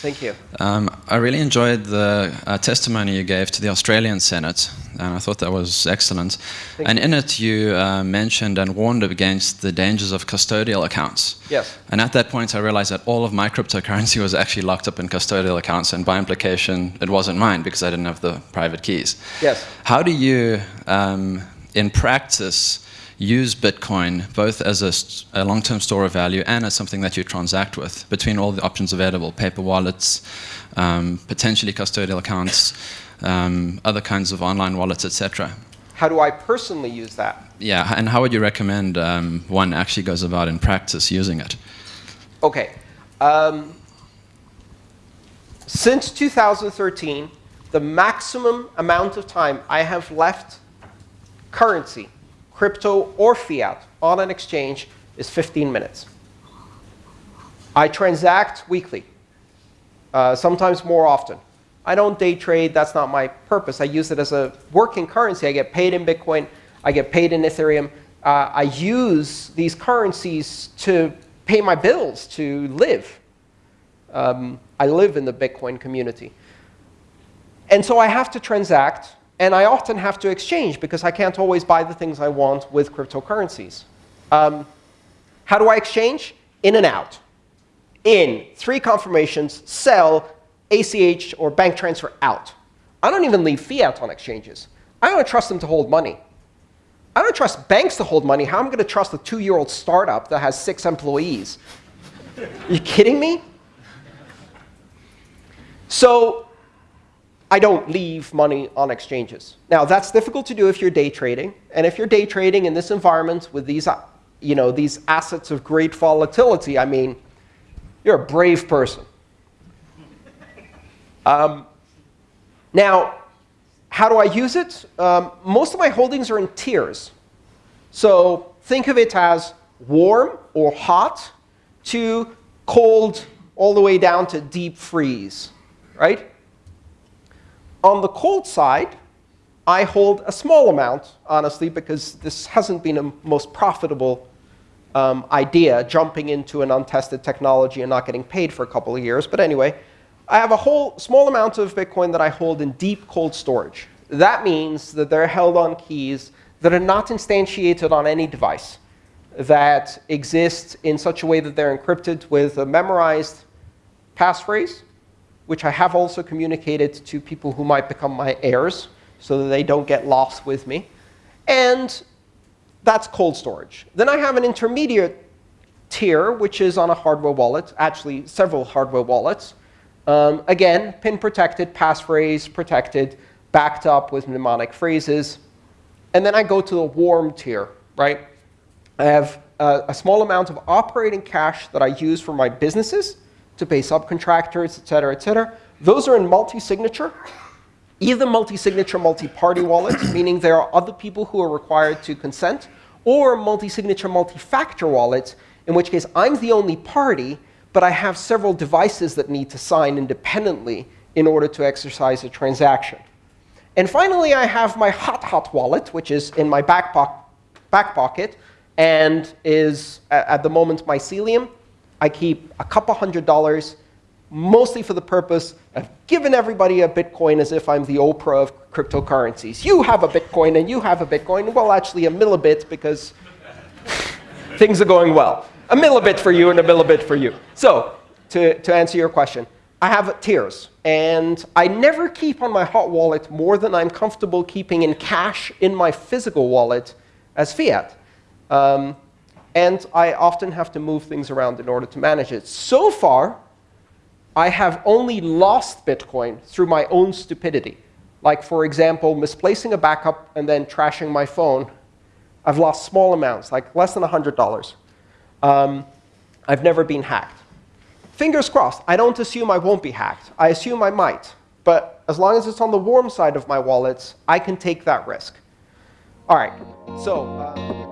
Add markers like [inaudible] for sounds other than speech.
Thank you. Um, I really enjoyed the uh, testimony you gave to the Australian Senate, and I thought that was excellent. Thank and you. in it, you uh, mentioned and warned against the dangers of custodial accounts. Yes. And at that point, I realized that all of my cryptocurrency was actually locked up in custodial accounts, and by implication, it wasn't mine because I didn't have the private keys. Yes. How do you, um, in practice, use Bitcoin both as a, a long-term store of value and as something that you transact with between all the options available, paper wallets, um, potentially custodial accounts, um, other kinds of online wallets, etc. How do I personally use that? Yeah, and how would you recommend um, one actually goes about in practice using it? Okay. Um, since 2013, the maximum amount of time I have left currency, crypto or fiat, on an exchange is 15 minutes. I transact weekly, uh, sometimes more often. I don't day trade. That's not my purpose. I use it as a working currency. I get paid in Bitcoin. I get paid in Ethereum. Uh, I use these currencies to pay my bills, to live. Um, I live in the Bitcoin community. And so I have to transact, and I often have to exchange because I can't always buy the things I want with cryptocurrencies. Um, how do I exchange? In and out. In, three confirmations, sell, ACH, or bank transfer out. I don't even leave fiat on exchanges. I don't trust them to hold money. I don't trust banks to hold money. How am I going to trust a two-year-old startup that has six employees? Are [laughs] you kidding me? So I don't leave money on exchanges. Now, that's difficult to do if you're day trading. And if you're day trading in this environment with these, uh, you know, these assets of great volatility, I mean, you're a brave person. Um, now, how do I use it? Um, most of my holdings are in tiers. So think of it as warm or hot to cold all the way down to deep freeze, right? On the cold side, I hold a small amount, honestly, because this hasn't been a most profitable um, idea, jumping into an untested technology and not getting paid for a couple of years. But anyway, I have a whole small amount of Bitcoin that I hold in deep cold storage. That means that they're held on keys that are not instantiated on any device, that exist in such a way that they're encrypted with a memorized passphrase, which I have also communicated to people who might become my heirs so that they don't get lost with me. And that's cold storage. Then I have an intermediate tier, which is on a hardware wallet, actually several hardware wallets. Um, again, pin protected, passphrase protected, backed up with mnemonic phrases. And then I go to the warm tier, right? I have a, a small amount of operating cash that I use for my businesses to pay subcontractors, et cetera, et cetera. Those are in multi-signature, either multi-signature, multi-party wallets, [coughs] meaning there are other people who are required to consent, or multi-signature, multi-factor wallets, in which case I'm the only party, but I have several devices that need to sign independently in order to exercise a transaction. And finally, I have my hot, hot wallet, which is in my back, back pocket and is, at the moment, mycelium. I keep a couple hundred dollars, mostly for the purpose of giving everybody a Bitcoin as if I'm the Oprah of cryptocurrencies. You have a Bitcoin, and you have a Bitcoin. Well, actually, a millibit, because [laughs] things are going well. A millibit for you and a millibit for you. So to, to answer your question, I have tiers. And I never keep on my hot wallet more than I'm comfortable keeping in cash in my physical wallet as fiat. Um, and I often have to move things around in order to manage it. So far, I have only lost Bitcoin through my own stupidity. Like, for example, misplacing a backup and then trashing my phone. I've lost small amounts, like less than $100. Um, I've never been hacked. Fingers crossed. I don't assume I won't be hacked. I assume I might. But as long as it's on the warm side of my wallets, I can take that risk. All right. So. Uh